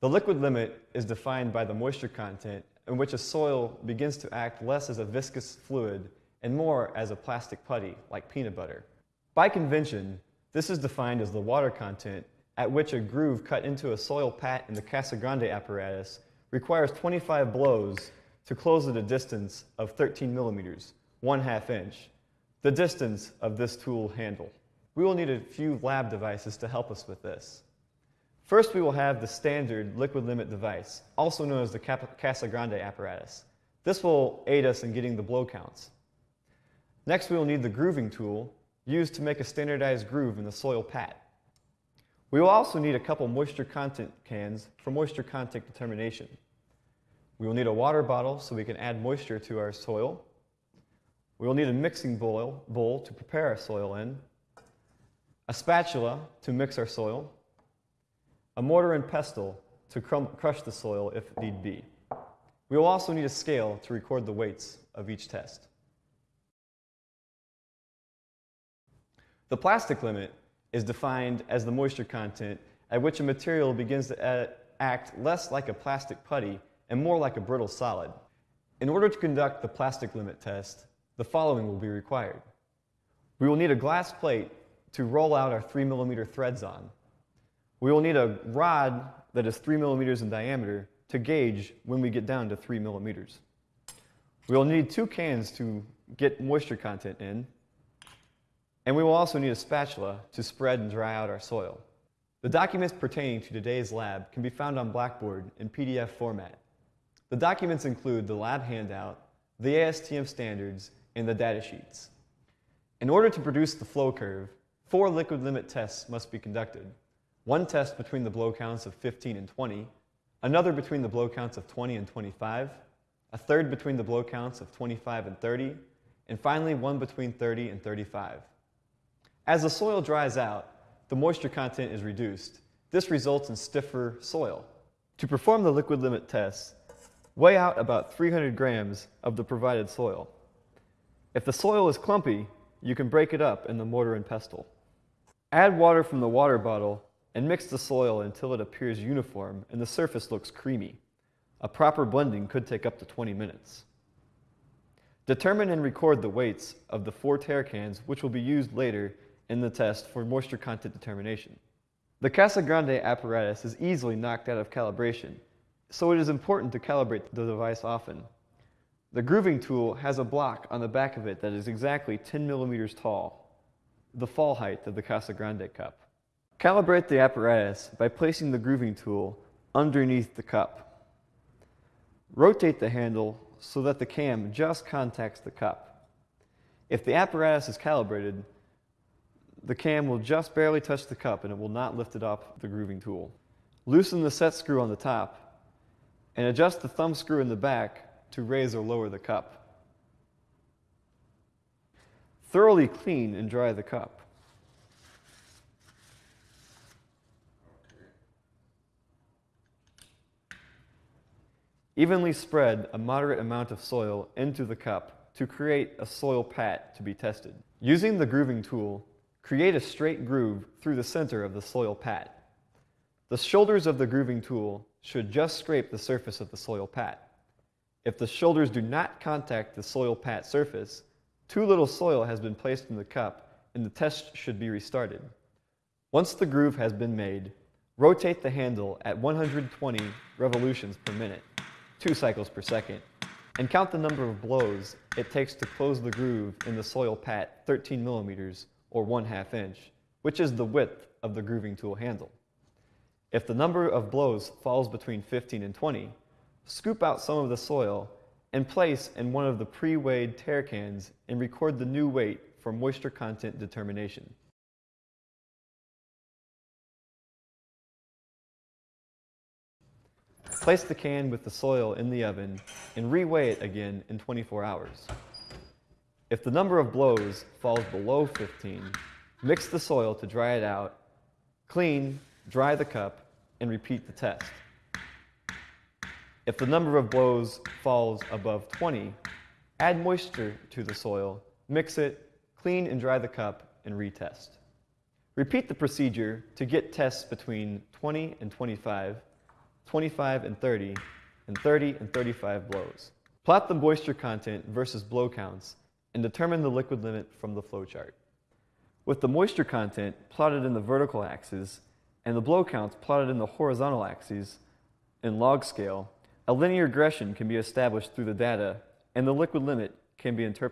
The liquid limit is defined by the moisture content in which a soil begins to act less as a viscous fluid and more as a plastic putty, like peanut butter. By convention, this is defined as the water content at which a groove cut into a soil pat in the Casagrande apparatus requires 25 blows to close at a distance of 13 millimeters, one half inch, the distance of this tool handle. We will need a few lab devices to help us with this. First, we will have the standard liquid limit device, also known as the Casagrande apparatus. This will aid us in getting the blow counts. Next, we will need the grooving tool used to make a standardized groove in the soil pat. We will also need a couple moisture content cans for moisture content determination. We will need a water bottle so we can add moisture to our soil. We will need a mixing bowl, bowl to prepare our soil in, a spatula to mix our soil, a mortar and pestle to crush the soil if need be. We will also need a scale to record the weights of each test. The plastic limit is defined as the moisture content at which a material begins to act less like a plastic putty and more like a brittle solid. In order to conduct the plastic limit test, the following will be required. We will need a glass plate to roll out our 3 millimeter threads on. We will need a rod that is 3 millimeters in diameter to gauge when we get down to 3 millimeters. We will need two cans to get moisture content in, and we will also need a spatula to spread and dry out our soil. The documents pertaining to today's lab can be found on Blackboard in PDF format. The documents include the lab handout, the ASTM standards, and the data sheets. In order to produce the flow curve, four liquid limit tests must be conducted one test between the blow counts of 15 and 20, another between the blow counts of 20 and 25, a third between the blow counts of 25 and 30, and finally one between 30 and 35. As the soil dries out, the moisture content is reduced. This results in stiffer soil. To perform the liquid limit test, weigh out about 300 grams of the provided soil. If the soil is clumpy, you can break it up in the mortar and pestle. Add water from the water bottle and mix the soil until it appears uniform and the surface looks creamy. A proper blending could take up to 20 minutes. Determine and record the weights of the four tare cans which will be used later in the test for moisture content determination. The Casagrande apparatus is easily knocked out of calibration, so it is important to calibrate the device often. The grooving tool has a block on the back of it that is exactly 10 millimeters tall, the fall height of the Casagrande cup. Calibrate the apparatus by placing the grooving tool underneath the cup. Rotate the handle so that the cam just contacts the cup. If the apparatus is calibrated, the cam will just barely touch the cup and it will not lift it off the grooving tool. Loosen the set screw on the top and adjust the thumb screw in the back to raise or lower the cup. Thoroughly clean and dry the cup. Evenly spread a moderate amount of soil into the cup to create a soil pat to be tested. Using the grooving tool, create a straight groove through the center of the soil pat. The shoulders of the grooving tool should just scrape the surface of the soil pat. If the shoulders do not contact the soil pat surface, too little soil has been placed in the cup and the test should be restarted. Once the groove has been made, rotate the handle at 120 revolutions per minute two cycles per second, and count the number of blows it takes to close the groove in the soil pat 13 millimeters or 1 half inch, which is the width of the grooving tool handle. If the number of blows falls between 15 and 20, scoop out some of the soil and place in one of the pre-weighed tare cans and record the new weight for moisture content determination. Place the can with the soil in the oven and reweigh it again in 24 hours. If the number of blows falls below 15, mix the soil to dry it out, clean, dry the cup, and repeat the test. If the number of blows falls above 20, add moisture to the soil, mix it, clean and dry the cup, and retest. Repeat the procedure to get tests between 20 and 25 25 and 30, and 30 and 35 blows. Plot the moisture content versus blow counts and determine the liquid limit from the flowchart. With the moisture content plotted in the vertical axis and the blow counts plotted in the horizontal axes in log scale, a linear regression can be established through the data and the liquid limit can be interpolated.